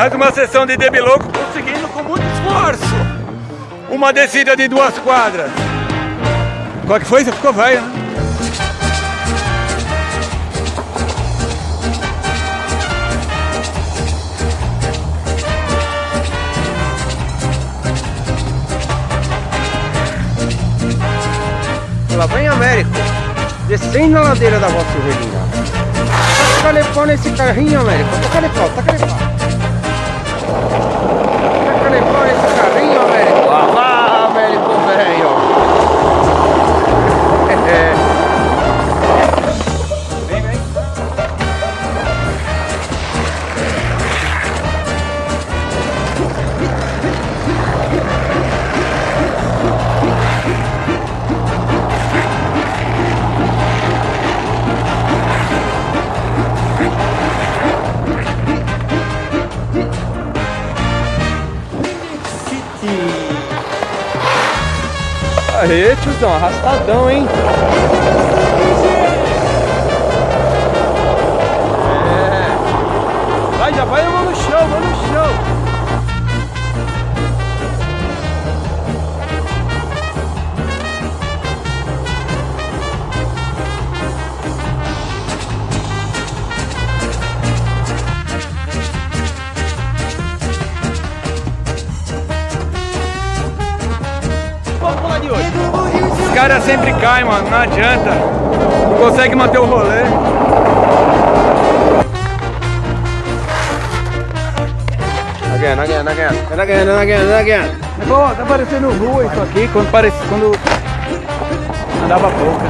Mais uma sessão de debiloco conseguindo com muito esforço. Uma descida de duas quadras. Qual que foi? Você ficou velho, né? Lá vem Américo, descendo a ladeira da Vossa Silverina. Taca-lhe pau nesse carrinho, Américo. Taca-lhe pau, taca-lhe pau. Aê, tiozão, arrastadão, hein? Hoje. Os caras sempre caem, mano. Não adianta. Não consegue manter o rolê. Again, again, again, again, again, again. Pô, tá parecendo rua isso aqui quando, parece, quando andava pouca.